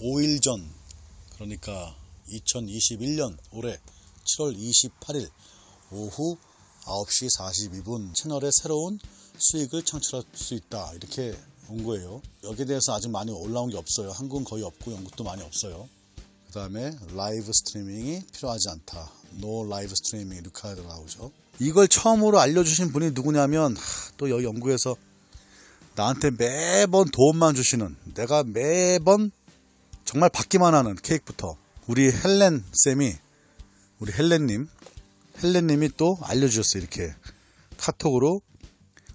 5일 전 그러니까 2021년 올해 7월 28일 오후 9시 42분 채널에 새로운 수익을 창출할 수 있다. 이렇게 온 거예요. 여기에 대해서 아직 많이 올라온 게 없어요. 한국은 거의 없고 영국도 많이 없어요. 그 다음에 라이브 스트리밍이 필요하지 않다. No live streaming 이렇게 나오죠 이걸 처음으로 알려주신 분이 누구냐면 하, 또 여기 영국에서 나한테 매번 도움만 주시는 내가 매번 정말 받기만 하는 케이크부터 우리 헬렌 쌤이 우리 헬렌님 헬렌님이 또 알려주셨어요 이렇게. 카톡으로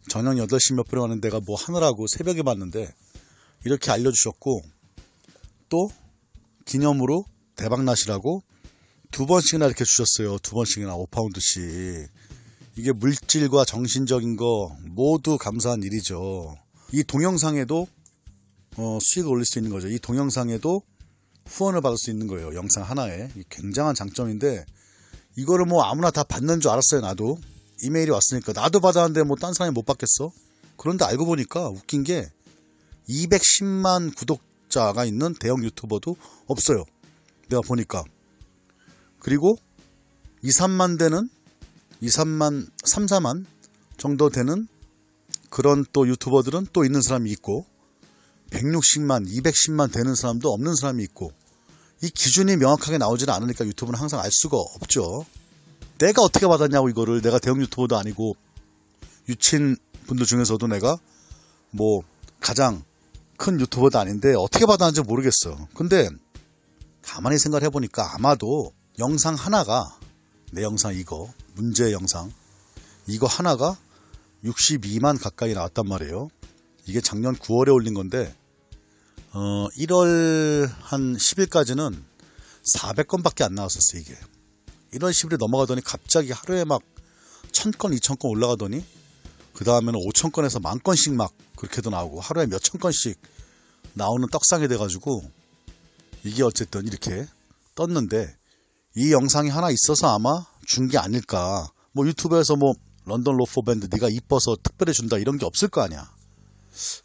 저녁 8시 몇 분에 왔는데 내가 뭐 하느라고 새벽에 봤는데 이렇게 알려주셨고 또 기념으로 대박나시라고 두 번씩이나 이렇게 주셨어요. 두 번씩이나 5파운드씩 이게 물질과 정신적인 거 모두 감사한 일이죠. 이 동영상에도 어, 수익을 올릴 수 있는 거죠. 이 동영상에도 후원을 받을 수 있는 거예요. 영상 하나에. 이 굉장한 장점인데 이거를 뭐 아무나 다 받는 줄 알았어요. 나도. 이메일이 왔으니까 나도 받았는데 뭐 딴 사람이 못 받겠어? 그런데 알고 보니까 웃긴 게 210만 구독자가 있는 대형 유튜버도 없어요. 내가 보니까. 그리고 2, 3만 되는 2, 3만, 3, 4만 정도 되는 그런 또 유튜버들은 또 있는 사람이 있고 160만, 210만 되는 사람도 없는 사람이 있고 이 기준이 명확하게 나오지는 않으니까 유튜브는 항상 알 수가 없죠. 내가 어떻게 받았냐고 이거를 내가 대형 유튜버도 아니고 유친 분들 중에서도 내가 뭐 가장 큰 유튜버도 아닌데 어떻게 받았는지 모르겠어. 근데 가만히 생각해 보니까 아마도 영상 하나가 내 영상 이거 문제 영상 이거 하나가 62만 가까이 나왔단 말이에요. 이게 작년 9월에 올린 건데 어, 1월 한 10일까지는 400건밖에 안 나왔었어요 이게. 1월 10일에 넘어가더니 갑자기 하루에 막 1000건 2000건 올라가더니 그 다음에는 5000건에서 만 건씩 막 그렇게도 나오고 하루에 몇천 건씩 나오는 떡상이 돼가지고 이게 어쨌든 이렇게 떴는데 이 영상이 하나 있어서 아마 준 게 아닐까. 뭐 유튜브에서 뭐 런던 로포 밴드 네가 이뻐서 특별히 준다 이런 게 없을 거 아니야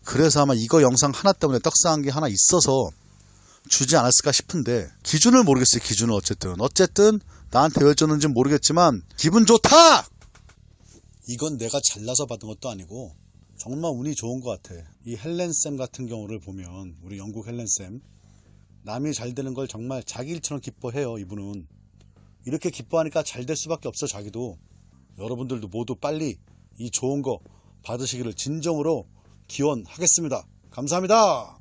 그래서 아마 이거 영상 하나 때문에 떡상한 게 하나 있어서 주지 않았을까 싶은데 기준을 모르겠어요 기준은 어쨌든. 어쨌든 나한테 왜 줬는지 모르겠지만 기분 좋다! 이건 내가 잘나서 받은 것도 아니고 정말 운이 좋은 것 같아. 이 헬렌쌤 같은 경우를 보면 우리 영국 헬렌쌤. 남이 잘 되는 걸 정말 자기 일처럼 기뻐해요 이분은. 이렇게 기뻐하니까 잘 될 수밖에 없어 자기도. 여러분들도 모두 빨리 이 좋은 거 받으시기를 진정으로 기원하겠습니다. 감사합니다